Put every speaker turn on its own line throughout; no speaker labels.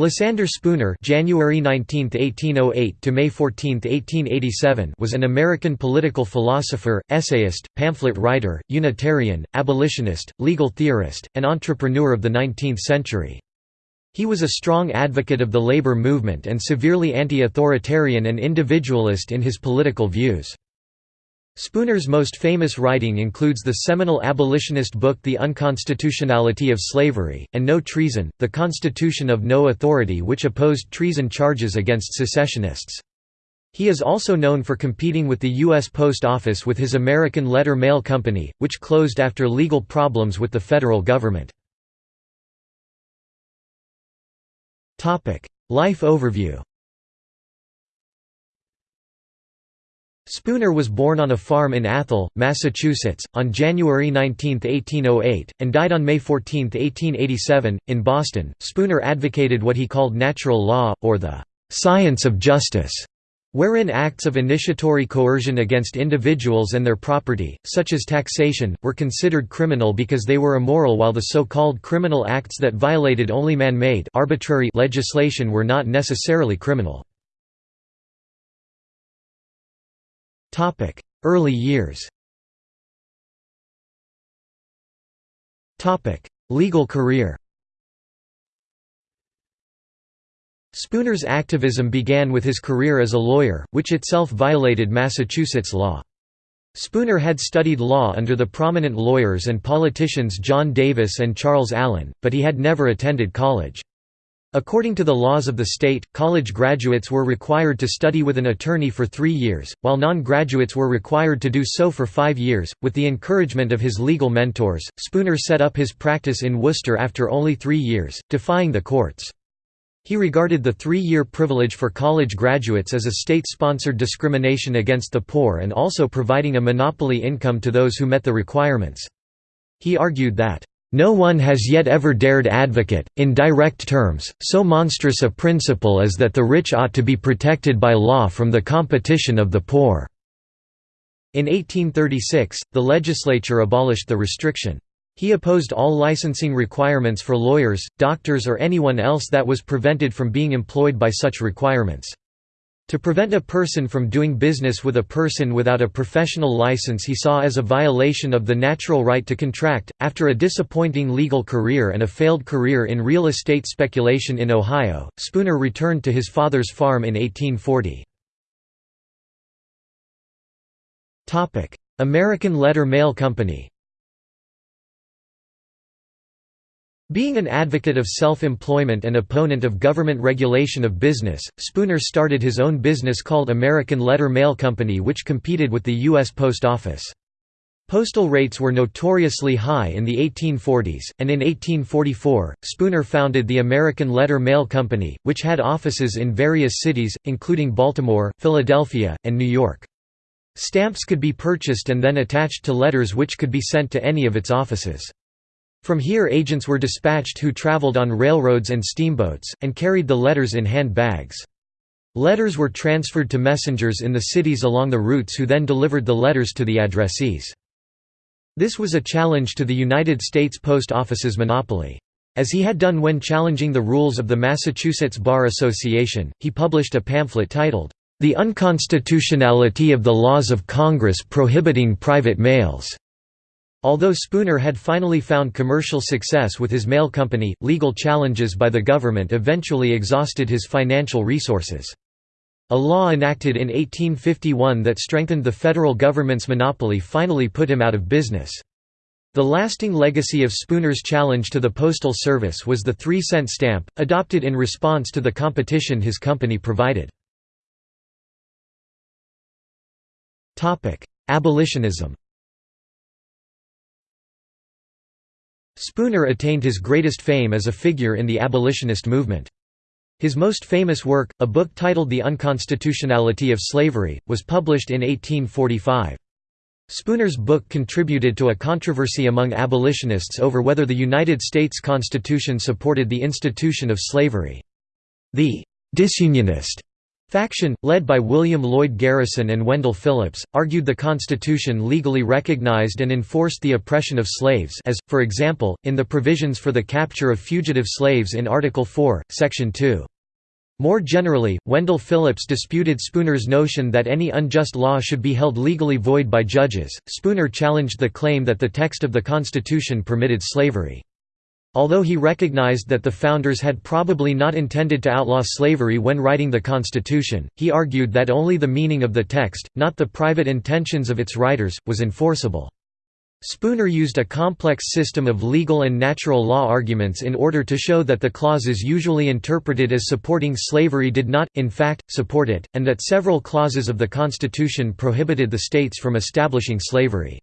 Lysander Spooner (January 19, 1808 to May 14, 1887) was an American political philosopher, essayist, pamphlet writer, Unitarian, abolitionist, legal theorist, and entrepreneur of the 19th century. He was a strong advocate of the labor movement and severely anti-authoritarian and individualist in his political views. Spooner's most famous writing includes the seminal abolitionist book The Unconstitutionality of Slavery, and No Treason, The Constitution of No Authority which opposed treason charges against secessionists. He is also known for competing with the U.S. Post Office with his American Letter Mail Company, which closed after legal problems with the federal government. Life overview Spooner was born on a farm in Athol, Massachusetts, on January 19, 1808, and died on May 14, 1887, in Boston. Spooner advocated what he called natural law, or the science of justice, wherein acts of initiatory coercion against individuals and their property, such as taxation, were considered criminal because they were immoral while the so-called criminal acts that violated only man-made arbitrary legislation were not necessarily criminal. Early years Legal career Spooner's activism began with his career as a lawyer, which itself violated Massachusetts law. Spooner had studied law under the prominent lawyers and politicians John Davis and Charles Allen, but he had never attended college. According to the laws of the state, college graduates were required to study with an attorney for three years, while non-graduates were required to do so for five years. With the encouragement of his legal mentors, Spooner set up his practice in Worcester after only three years, defying the courts. He regarded the three-year privilege for college graduates as a state-sponsored discrimination against the poor and also providing a monopoly income to those who met the requirements. He argued that no one has yet ever dared advocate, in direct terms, so monstrous a principle as that the rich ought to be protected by law from the competition of the poor." In 1836, the legislature abolished the restriction. He opposed all licensing requirements for lawyers, doctors or anyone else that was prevented from being employed by such requirements. To prevent a person from doing business with a person without a professional license he saw as a violation of the natural right to contract. After a disappointing legal career and a failed career in real estate speculation in Ohio, Spooner returned to his father's farm in 1840. American Letter Mail Company Being an advocate of self-employment and opponent of government regulation of business, Spooner started his own business called American Letter Mail Company which competed with the U.S. Post Office. Postal rates were notoriously high in the 1840s, and in 1844, Spooner founded the American Letter Mail Company, which had offices in various cities, including Baltimore, Philadelphia, and New York. Stamps could be purchased and then attached to letters which could be sent to any of its offices. From here agents were dispatched who traveled on railroads and steamboats, and carried the letters in hand bags. Letters were transferred to messengers in the cities along the routes who then delivered the letters to the addressees. This was a challenge to the United States Post Office's monopoly. As he had done when challenging the rules of the Massachusetts Bar Association, he published a pamphlet titled, The Unconstitutionality of the Laws of Congress Prohibiting Private Mails. Although Spooner had finally found commercial success with his mail company, legal challenges by the government eventually exhausted his financial resources. A law enacted in 1851 that strengthened the federal government's monopoly finally put him out of business. The lasting legacy of Spooner's challenge to the Postal Service was the three-cent stamp, adopted in response to the competition his company provided. Abolitionism Spooner attained his greatest fame as a figure in the abolitionist movement. His most famous work, a book titled The Unconstitutionality of Slavery, was published in 1845. Spooner's book contributed to a controversy among abolitionists over whether the United States Constitution supported the institution of slavery. The «disunionist» Faction, led by William Lloyd Garrison and Wendell Phillips, argued the Constitution legally recognized and enforced the oppression of slaves as, for example, in the provisions for the capture of fugitive slaves in Article 4, Section 2. More generally, Wendell Phillips disputed Spooner's notion that any unjust law should be held legally void by judges. Spooner challenged the claim that the text of the Constitution permitted slavery. Although he recognized that the founders had probably not intended to outlaw slavery when writing the Constitution, he argued that only the meaning of the text, not the private intentions of its writers, was enforceable. Spooner used a complex system of legal and natural law arguments in order to show that the clauses usually interpreted as supporting slavery did not, in fact, support it, and that several clauses of the Constitution prohibited the states from establishing slavery.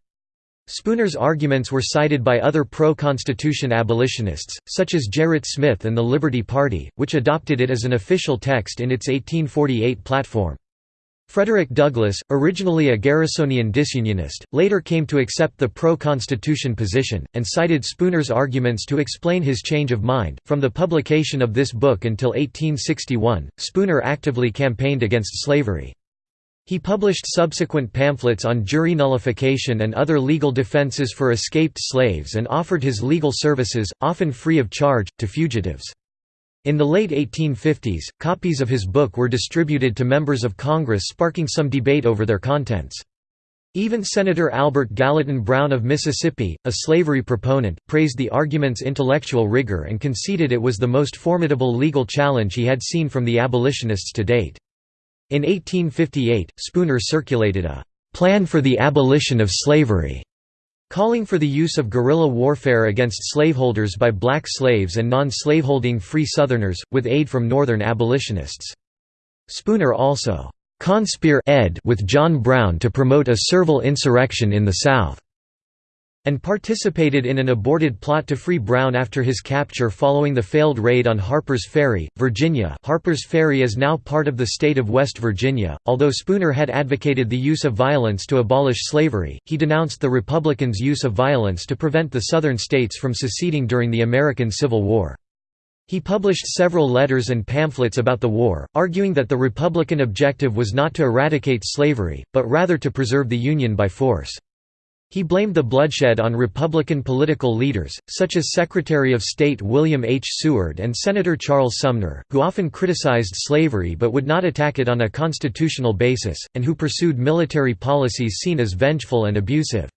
Spooner's arguments were cited by other pro-Constitution abolitionists, such as Gerrit Smith and the Liberty Party, which adopted it as an official text in its 1848 platform. Frederick Douglass, originally a Garrisonian disunionist, later came to accept the pro-Constitution position, and cited Spooner's arguments to explain his change of mind. From the publication of this book until 1861, Spooner actively campaigned against slavery. He published subsequent pamphlets on jury nullification and other legal defenses for escaped slaves and offered his legal services, often free of charge, to fugitives. In the late 1850s, copies of his book were distributed to members of Congress sparking some debate over their contents. Even Senator Albert Gallatin Brown of Mississippi, a slavery proponent, praised the argument's intellectual rigor and conceded it was the most formidable legal challenge he had seen from the abolitionists to date. In 1858, Spooner circulated a «plan for the abolition of slavery», calling for the use of guerrilla warfare against slaveholders by black slaves and non-slaveholding free Southerners, with aid from Northern abolitionists. Spooner also «conspire with John Brown to promote a servile insurrection in the South» and participated in an aborted plot to free Brown after his capture following the failed raid on Harper's Ferry, Virginia Harper's Ferry is now part of the state of West Virginia. Although Spooner had advocated the use of violence to abolish slavery, he denounced the Republicans' use of violence to prevent the Southern states from seceding during the American Civil War. He published several letters and pamphlets about the war, arguing that the Republican objective was not to eradicate slavery, but rather to preserve the Union by force. He blamed the bloodshed on Republican political leaders, such as Secretary of State William H. Seward and Senator Charles Sumner, who often criticized slavery but would not attack it on a constitutional basis, and who pursued military policies seen as vengeful and abusive.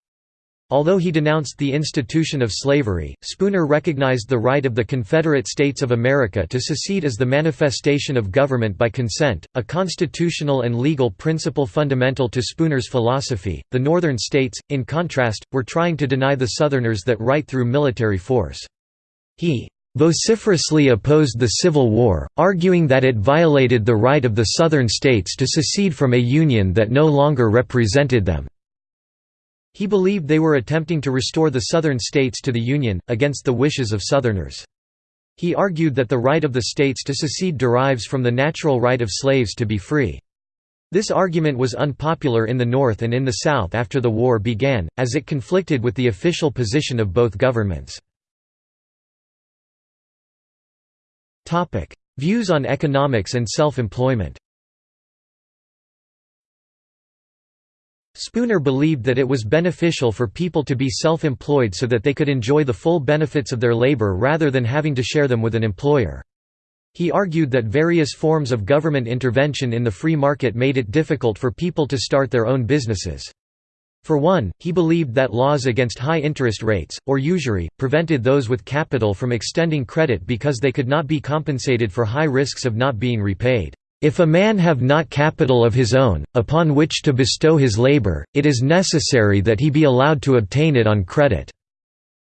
Although he denounced the institution of slavery, Spooner recognized the right of the Confederate States of America to secede as the manifestation of government by consent, a constitutional and legal principle fundamental to Spooner's philosophy. The Northern states, in contrast, were trying to deny the Southerners that right through military force. He vociferously opposed the Civil War, arguing that it violated the right of the Southern states to secede from a union that no longer represented them. He believed they were attempting to restore the Southern states to the Union, against the wishes of Southerners. He argued that the right of the states to secede derives from the natural right of slaves to be free. This argument was unpopular in the North and in the South after the war began, as it conflicted with the official position of both governments. Views on economics and self-employment Spooner believed that it was beneficial for people to be self-employed so that they could enjoy the full benefits of their labor rather than having to share them with an employer. He argued that various forms of government intervention in the free market made it difficult for people to start their own businesses. For one, he believed that laws against high interest rates, or usury, prevented those with capital from extending credit because they could not be compensated for high risks of not being repaid. If a man have not capital of his own, upon which to bestow his labor, it is necessary that he be allowed to obtain it on credit.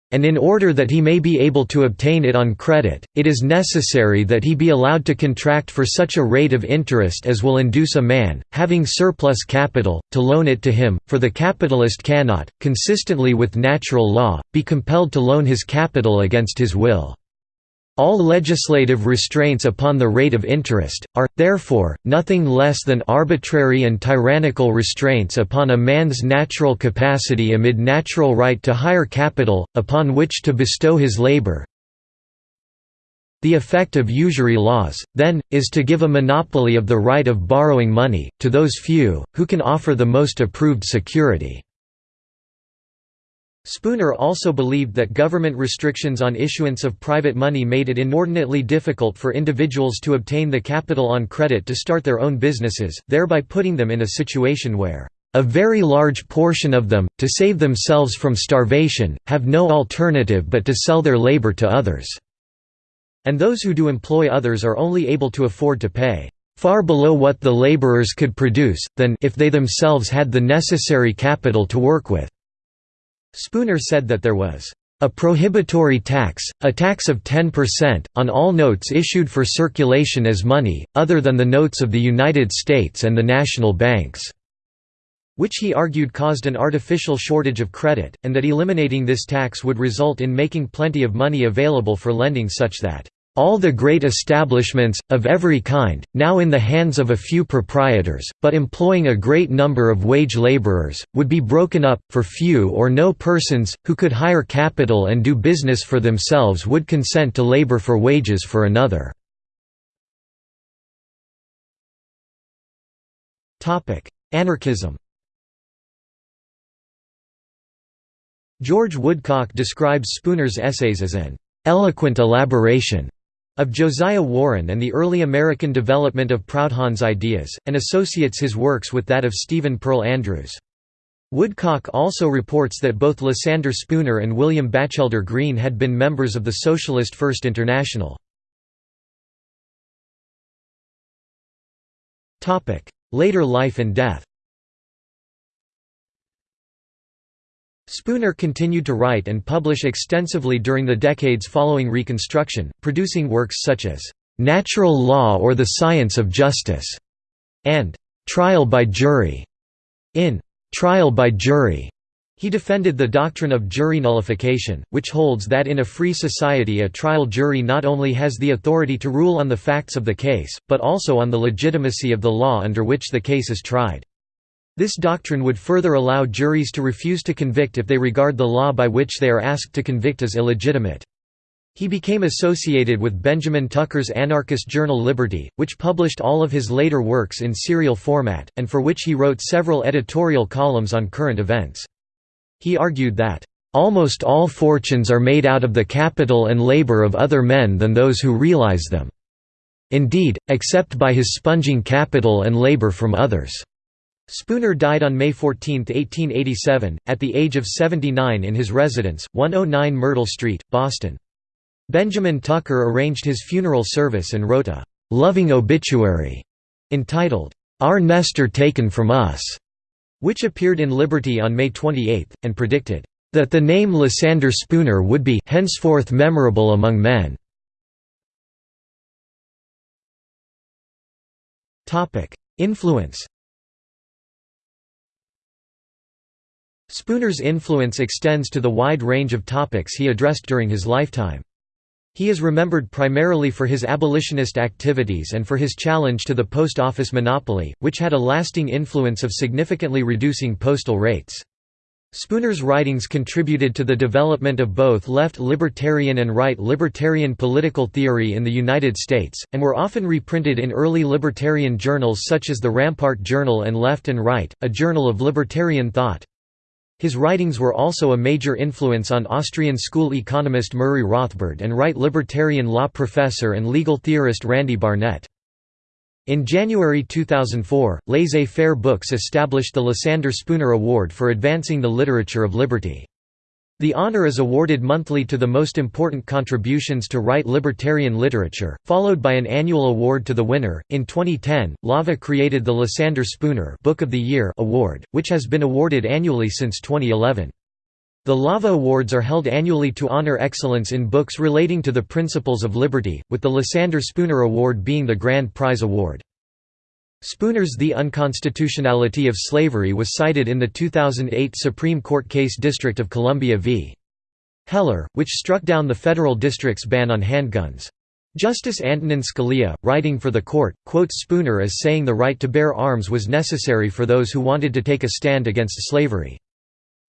And in order that he may be able to obtain it on credit, it is necessary that he be allowed to contract for such a rate of interest as will induce a man, having surplus capital, to loan it to him, for the capitalist cannot, consistently with natural law, be compelled to loan his capital against his will. All legislative restraints upon the rate of interest, are, therefore, nothing less than arbitrary and tyrannical restraints upon a man's natural capacity amid natural right to hire capital, upon which to bestow his labor, The effect of usury laws, then, is to give a monopoly of the right of borrowing money, to those few, who can offer the most approved security." Spooner also believed that government restrictions on issuance of private money made it inordinately difficult for individuals to obtain the capital on credit to start their own businesses, thereby putting them in a situation where a very large portion of them, to save themselves from starvation, have no alternative but to sell their labor to others." and those who do employ others are only able to afford to pay far below what the laborers could produce, than if they themselves had the necessary capital to work with." Spooner said that there was a prohibitory tax, a tax of 10%, on all notes issued for circulation as money, other than the notes of the United States and the national banks which he argued caused an artificial shortage of credit, and that eliminating this tax would result in making plenty of money available for lending such that all the great establishments, of every kind, now in the hands of a few proprietors, but employing a great number of wage laborers, would be broken up, for few or no persons, who could hire capital and do business for themselves would consent to labor for wages for another. Anarchism George Woodcock describes Spooner's essays as an "...eloquent elaboration." Of Josiah Warren and the early American development of Proudhon's ideas, and associates his works with that of Stephen Pearl Andrews. Woodcock also reports that both Lysander Spooner and William Batchelder Greene had been members of the Socialist First International. Later life and death Spooner continued to write and publish extensively during the decades following Reconstruction, producing works such as "'Natural Law or the Science of Justice' and "'Trial by Jury'. In "'Trial by Jury' he defended the doctrine of jury nullification, which holds that in a free society a trial jury not only has the authority to rule on the facts of the case, but also on the legitimacy of the law under which the case is tried. This doctrine would further allow juries to refuse to convict if they regard the law by which they are asked to convict as illegitimate. He became associated with Benjamin Tucker's anarchist journal Liberty, which published all of his later works in serial format, and for which he wrote several editorial columns on current events. He argued that, "...almost all fortunes are made out of the capital and labor of other men than those who realize them. Indeed, except by his sponging capital and labor from others." Spooner died on May 14, 1887, at the age of 79 in his residence, 109 Myrtle Street, Boston. Benjamin Tucker arranged his funeral service and wrote a «loving obituary» entitled, Our Nestor Taken From Us, which appeared in Liberty on May 28, and predicted, that the name Lysander Spooner would be henceforth memorable among men. Influence Spooner's influence extends to the wide range of topics he addressed during his lifetime. He is remembered primarily for his abolitionist activities and for his challenge to the post office monopoly, which had a lasting influence of significantly reducing postal rates. Spooner's writings contributed to the development of both left libertarian and right libertarian political theory in the United States, and were often reprinted in early libertarian journals such as the Rampart Journal and Left and Right, a journal of libertarian thought. His writings were also a major influence on Austrian school economist Murray Rothbard and right libertarian law professor and legal theorist Randy Barnett. In January 2004, Laissez-Faire Books established the Lysander Spooner Award for advancing the literature of liberty. The honor is awarded monthly to the most important contributions to right libertarian literature, followed by an annual award to the winner. In 2010, LAVA created the Lysander Spooner Book of the Year award, which has been awarded annually since 2011. The LAVA Awards are held annually to honor excellence in books relating to the principles of liberty, with the Lysander Spooner Award being the grand prize award. Spooner's The Unconstitutionality of Slavery was cited in the 2008 Supreme Court case District of Columbia v. Heller, which struck down the federal district's ban on handguns. Justice Antonin Scalia, writing for the court, quotes Spooner as saying the right to bear arms was necessary for those who wanted to take a stand against slavery.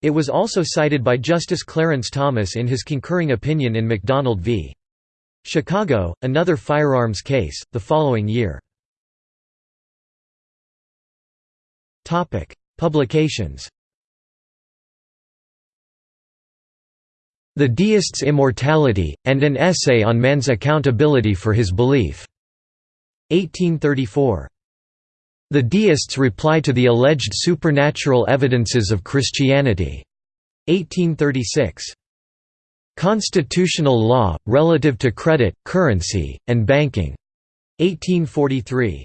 It was also cited by Justice Clarence Thomas in his concurring opinion in McDonald v. Chicago, another firearms case, the following year. Publications The Deist's Immortality, and an Essay on Man's Accountability for His Belief. 1834. The Deists' Reply to the Alleged Supernatural Evidences of Christianity. 1836. Constitutional Law, Relative to Credit, Currency, and Banking. 1843.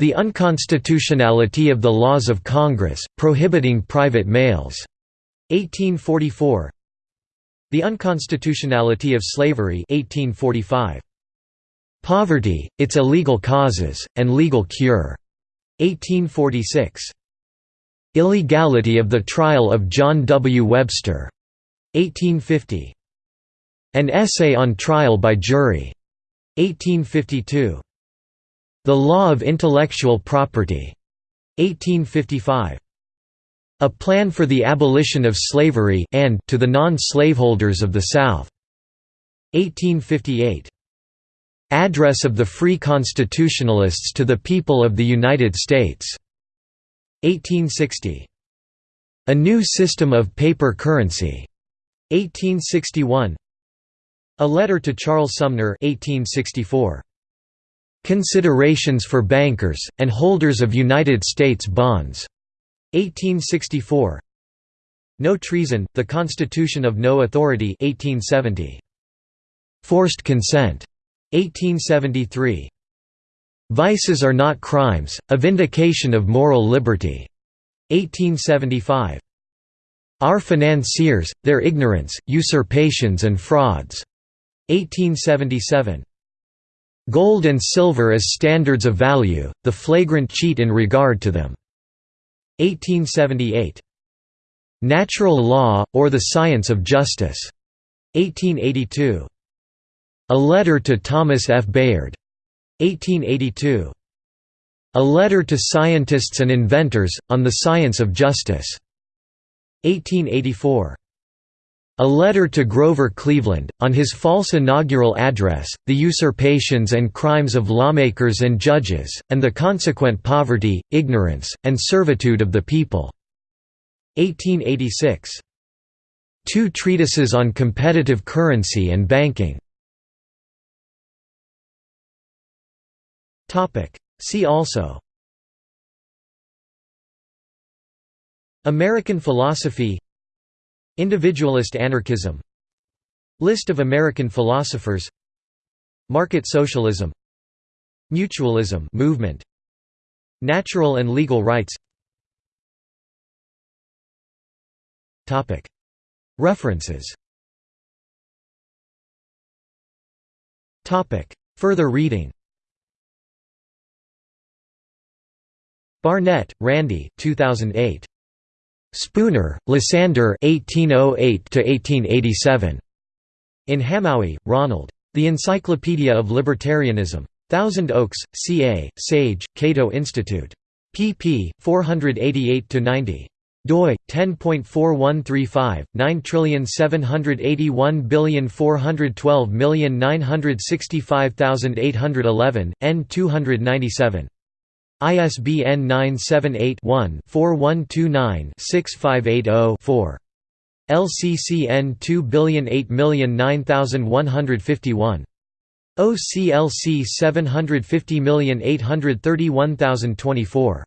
The Unconstitutionality of the Laws of Congress, Prohibiting Private Mails. 1844. The Unconstitutionality of Slavery 1845. Poverty, Its Illegal Causes, and Legal Cure. 1846. Illegality of the Trial of John W. Webster. 1850. An Essay on Trial by Jury. 1852. The Law of Intellectual Property. 1855. A Plan for the Abolition of Slavery and to the non-slaveholders of the South. 1858. Address of the Free Constitutionalists to the People of the United States. 1860. A New System of Paper Currency. 1861. A Letter to Charles Sumner 1864. Considerations for Bankers, and Holders of United States Bonds. 1864. No Treason, The Constitution of No Authority 1870. Forced Consent. 1873. Vices Are Not Crimes, A Vindication of Moral Liberty. 1875. Our Financiers, Their Ignorance, Usurpations and Frauds. 1877. Gold and silver as standards of value, the flagrant cheat in regard to them. 1878. Natural Law, or the Science of Justice. 1882. A Letter to Thomas F. Bayard. 1882. A Letter to Scientists and Inventors, on the Science of Justice. 1884. A letter to Grover Cleveland, on his false inaugural address, the usurpations and crimes of lawmakers and judges, and the consequent poverty, ignorance, and servitude of the people. 1886. Two treatises on competitive currency and banking. See also American philosophy Individualist anarchism. List of American philosophers. Market socialism. Mutualism movement. Natural and legal rights. References. Further reading. Barnett, Randy 2008. Spooner, Lysander 1808–1887. In Hamowy, Ronald. The Encyclopedia of Libertarianism. Thousand Oaks, CA, Sage, Cato Institute. pp. 488–90 doi 10.4135 9781412965811 n 297 ISBN 978-1-4129-6580-4. LCCN 2008009151. OCLC 750831024.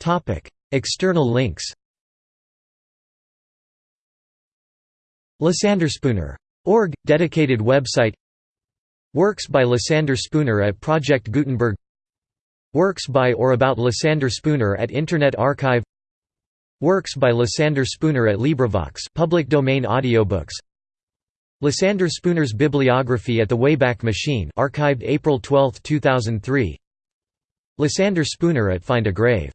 Topic: External links. Lysanderspooner.org dedicated website Works by Lysander Spooner at Project Gutenberg. Works by or about Lysander Spooner at Internet Archive. Works by Lysander Spooner at LibriVox public domain audiobooks. Lysander Spooner's bibliography at the Wayback Machine archived April 12, 2003 Lysander Spooner at Find a Grave